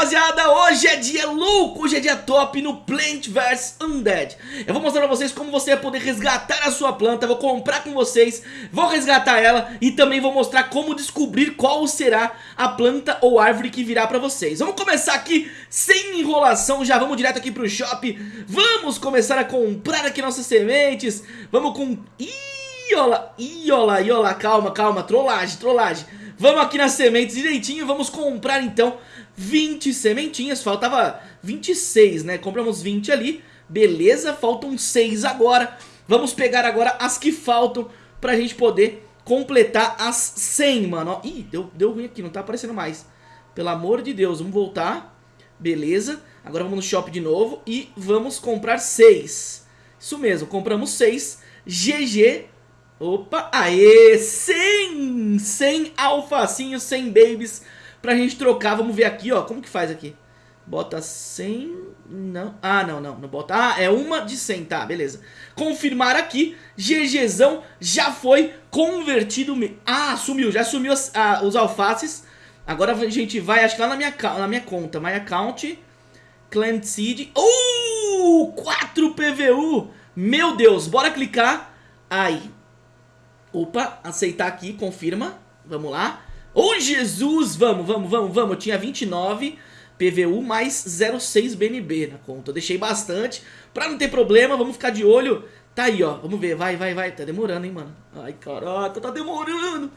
rapaziada, hoje é dia louco, hoje é dia top no Plant vs Undead. Eu vou mostrar pra vocês como você vai poder resgatar a sua planta, vou comprar com vocês, vou resgatar ela E também vou mostrar como descobrir qual será a planta ou árvore que virá pra vocês. Vamos começar aqui sem enrolação, já vamos direto aqui pro shop. Vamos começar a comprar aqui nossas sementes. Vamos com... Ih, olha, olha, ih, olha, calma, calma, trollagem, trollagem. Vamos aqui nas sementes direitinho, vamos comprar então 20 sementinhas, faltava 26, né? Compramos 20 ali, beleza, faltam 6 agora. Vamos pegar agora as que faltam pra gente poder completar as 100, mano. Ih, deu, deu ruim aqui, não tá aparecendo mais. Pelo amor de Deus, vamos voltar. Beleza, agora vamos no shop de novo e vamos comprar 6. Isso mesmo, compramos 6. GG Opa, aê, 100, 100 alfacinhos, 100 babies pra gente trocar. Vamos ver aqui, ó, como que faz aqui? Bota 100, não, ah, não, não, não bota, ah, é uma de 100, tá, beleza. Confirmar aqui, GGzão já foi convertido, ah, sumiu, já sumiu as, ah, os alfaces. Agora a gente vai, acho que lá na minha, na minha conta, My Account, Clan Seed, uh, 4 PVU, meu Deus, bora clicar, aí, Opa, aceitar aqui, confirma. Vamos lá. Ô, oh, Jesus! Vamos, vamos, vamos, vamos. Eu tinha 29 PVU mais 06 BNB na conta. Eu deixei bastante. Pra não ter problema, vamos ficar de olho. Tá aí, ó. Vamos ver. Vai, vai, vai. Tá demorando, hein, mano. Ai, caraca, tá demorando.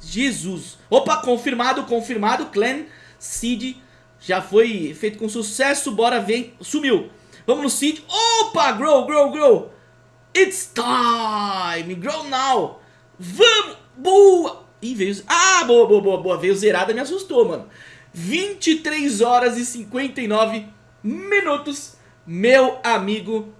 Jesus. Opa, confirmado, confirmado. Clan Seed já foi feito com sucesso. Bora ver. Sumiu. Vamos no Seed. Opa, grow, grow, grow. It's time! Grow now! Vamos! Boa! Ih, veio... Ah, boa, boa, boa, boa. Veio zerada, me assustou, mano. 23 horas e 59 minutos. Meu amigo,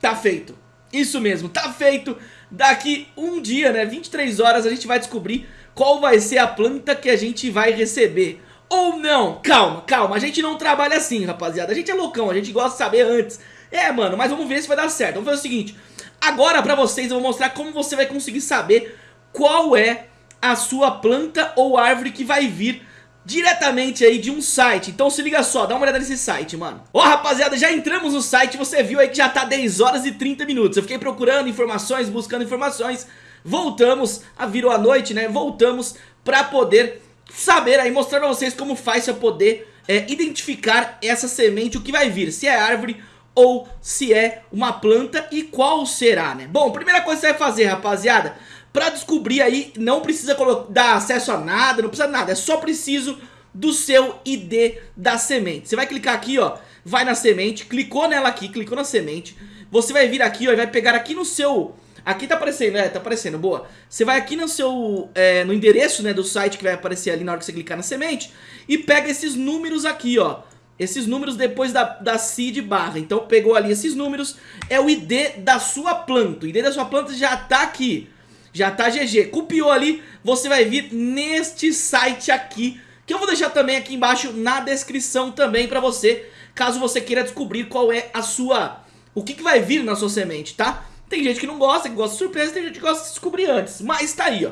tá feito. Isso mesmo, tá feito. Daqui um dia, né, 23 horas, a gente vai descobrir qual vai ser a planta que a gente vai receber. Ou não. Calma, calma. A gente não trabalha assim, rapaziada. A gente é loucão, a gente gosta de saber antes. É, mano, mas vamos ver se vai dar certo. Vamos fazer o seguinte... Agora pra vocês eu vou mostrar como você vai conseguir saber qual é a sua planta ou árvore que vai vir diretamente aí de um site. Então se liga só, dá uma olhada nesse site, mano. Ó rapaziada, já entramos no site, você viu aí que já tá 10 horas e 30 minutos. Eu fiquei procurando informações, buscando informações. Voltamos, a virou a noite, né, voltamos pra poder saber aí, mostrar pra vocês como faz pra poder é, identificar essa semente, o que vai vir. Se é árvore ou se é uma planta e qual será, né? Bom, primeira coisa que você vai fazer, rapaziada, pra descobrir aí, não precisa dar acesso a nada, não precisa nada, é só preciso do seu ID da semente. Você vai clicar aqui, ó, vai na semente, clicou nela aqui, clicou na semente, você vai vir aqui, ó, e vai pegar aqui no seu... Aqui tá aparecendo, é, tá aparecendo, boa. Você vai aqui no seu, é, no endereço, né, do site que vai aparecer ali na hora que você clicar na semente e pega esses números aqui, ó esses números depois da, da seed barra. Então pegou ali esses números, é o ID da sua planta. O ID da sua planta já tá aqui, já tá GG. Copiou ali, você vai vir neste site aqui, que eu vou deixar também aqui embaixo na descrição também pra você, caso você queira descobrir qual é a sua... O que, que vai vir na sua semente, tá? Tem gente que não gosta, que gosta de surpresa, tem gente que gosta de descobrir antes, mas tá aí, ó.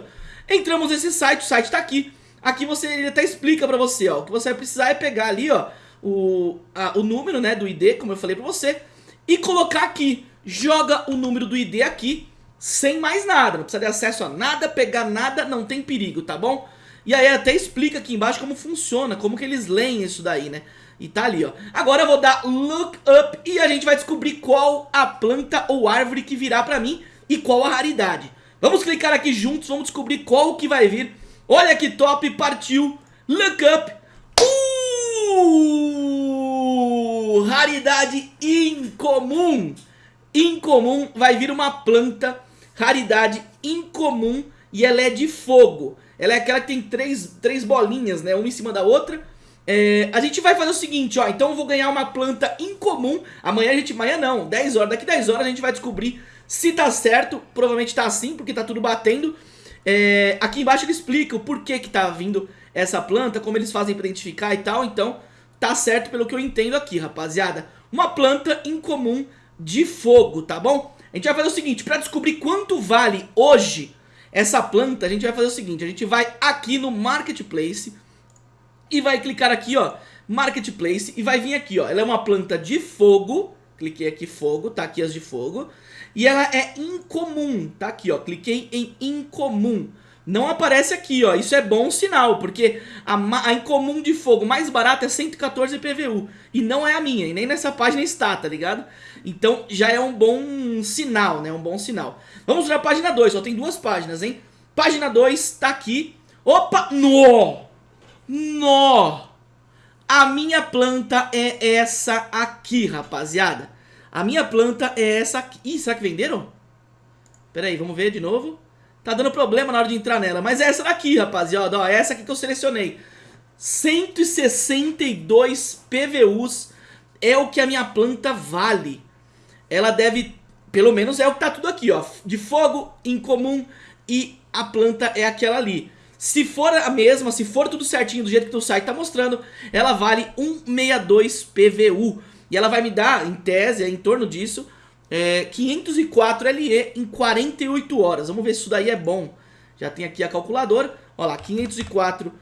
Entramos nesse site, o site tá aqui. Aqui você ele até explica pra você, ó. O que você vai precisar é pegar ali, ó o, a, o número né, do ID, como eu falei pra você, e colocar aqui. Joga o número do ID aqui, sem mais nada, não precisa ter acesso a nada, pegar nada, não tem perigo, tá bom? E aí até explica aqui embaixo como funciona, como que eles leem isso daí, né? E tá ali, ó. Agora eu vou dar look up e a gente vai descobrir qual a planta ou árvore que virá pra mim e qual a raridade. Vamos clicar aqui juntos, vamos descobrir qual que vai vir. Olha que top, partiu. Look up. Uh! Raridade incomum. Incomum vai vir uma planta, raridade incomum e ela é de fogo. Ela é aquela que tem três, três bolinhas, né, uma em cima da outra. É, a gente vai fazer o seguinte, ó, então eu vou ganhar uma planta incomum. Amanhã a gente, amanhã não, 10 horas, daqui 10 horas a gente vai descobrir se tá certo. Provavelmente tá assim, porque tá tudo batendo. É, aqui embaixo ele explica o porquê que tá vindo essa planta, como eles fazem pra identificar e tal, então tá certo pelo que eu entendo aqui, rapaziada. Uma planta incomum de fogo, tá bom? A gente vai fazer o seguinte, pra descobrir quanto vale hoje essa planta, a gente vai fazer o seguinte, a gente vai aqui no Marketplace e vai clicar aqui, ó, Marketplace e vai vir aqui, ó. Ela é uma planta de fogo, cliquei aqui fogo, tá aqui as de fogo. E ela é incomum, tá aqui, ó. Cliquei em incomum. Não aparece aqui, ó. Isso é bom sinal, porque a, a incomum de fogo mais barata é 114 PVU. E não é a minha, e nem nessa página está, tá ligado? Então já é um bom sinal, né? Um bom sinal. Vamos para página 2, só tem duas páginas, hein? Página 2 tá aqui. Opa! Nó! Nó! A minha planta é essa aqui, rapaziada. A minha planta é essa aqui. Ih, será que venderam? Pera aí, vamos ver de novo. Tá dando problema na hora de entrar nela. Mas é essa daqui, rapaziada. Ó, é essa aqui que eu selecionei. 162 PVUs é o que a minha planta vale. Ela deve, pelo menos é o que tá tudo aqui, ó. De fogo, incomum e a planta é aquela ali. Se for a mesma, se for tudo certinho do jeito que o site tá mostrando, ela vale 162 PVU. E ela vai me dar, em tese, é em torno disso, é, 504 LE em 48 horas. Vamos ver se isso daí é bom. Já tem aqui a calculadora. Olha lá, 504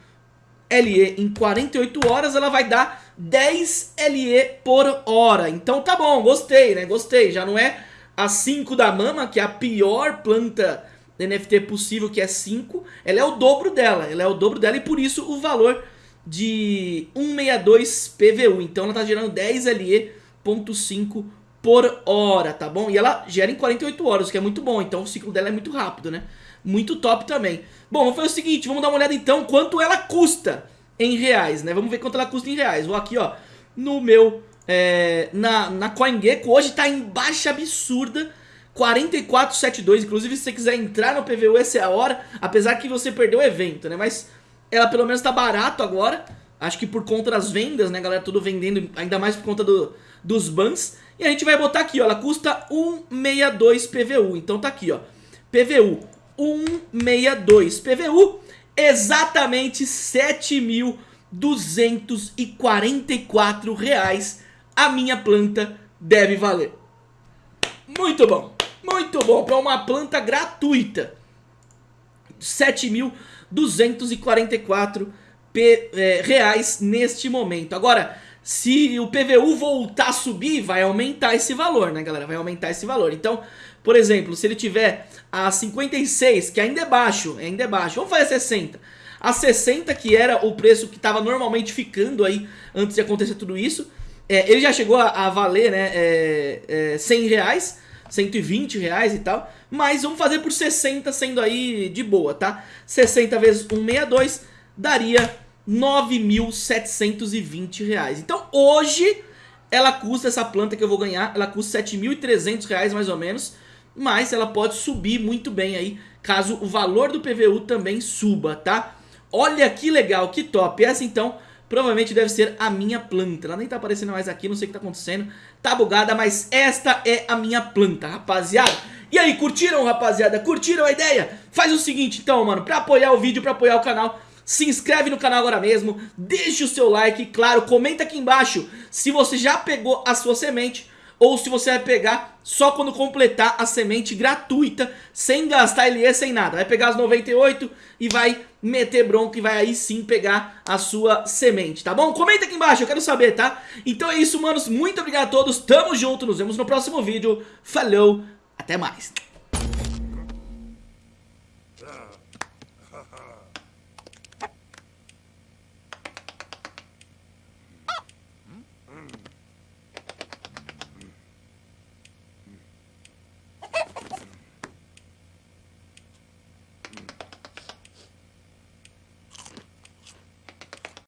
LE em 48 horas, ela vai dar 10 LE por hora. Então tá bom, gostei, né? Gostei. Já não é a 5 da Mama, que é a pior planta NFT possível, que é 5. Ela é o dobro dela. Ela é o dobro dela e por isso o valor de 162 PVU. Então ela tá gerando 10 LE.5 por hora, tá bom? E ela gera em 48 horas, o que é muito bom, então o ciclo dela é muito rápido, né? Muito top também. Bom, vamos fazer o seguinte, vamos dar uma olhada então quanto ela custa em reais, né? Vamos ver quanto ela custa em reais. Vou aqui, ó, no meu, é, na, na CoinGecko, hoje tá em baixa absurda, 4472, inclusive se você quiser entrar no PVU, essa é a hora, apesar que você perdeu o evento, né? Mas ela pelo menos tá barato agora, acho que por conta das vendas, né, galera, tudo vendendo, ainda mais por conta do, dos bans. E a gente vai botar aqui, ó, ela custa 162 PVU. Então tá aqui, ó. PVU 162 PVU, exatamente 7.244 reais a minha planta deve valer. Muito bom, muito bom para uma planta gratuita. 7.244 é, reais neste momento. Agora, se o PVU voltar a subir, vai aumentar esse valor, né, galera? Vai aumentar esse valor. Então, por exemplo, se ele tiver a 56, que ainda é baixo, ainda é baixo, vamos fazer 60. A 60, que era o preço que estava normalmente ficando aí antes de acontecer tudo isso, é, ele já chegou a, a valer, né, é, é, 100 reais, 120 reais e tal, mas vamos fazer por 60 sendo aí de boa, tá? 60 vezes 162 daria 9.720 reais. Então hoje ela custa, essa planta que eu vou ganhar, ela custa 7.300 reais mais ou menos, mas ela pode subir muito bem aí, caso o valor do PVU também suba, tá? Olha que legal, que top. Essa então provavelmente deve ser a minha planta. Ela nem tá aparecendo mais aqui, não sei o que tá acontecendo. Tá bugada, mas esta é a minha planta, rapaziada. E aí, curtiram, rapaziada? Curtiram a ideia? Faz o seguinte então, mano, pra apoiar o vídeo, pra apoiar o canal se inscreve no canal agora mesmo, deixe o seu like, claro, comenta aqui embaixo se você já pegou a sua semente ou se você vai pegar só quando completar a semente gratuita, sem gastar LE, sem nada. Vai pegar as 98 e vai meter bronco e vai aí sim pegar a sua semente, tá bom? Comenta aqui embaixo, eu quero saber, tá? Então é isso, manos, muito obrigado a todos, tamo junto, nos vemos no próximo vídeo, falou, até mais!